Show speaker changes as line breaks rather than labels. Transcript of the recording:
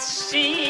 see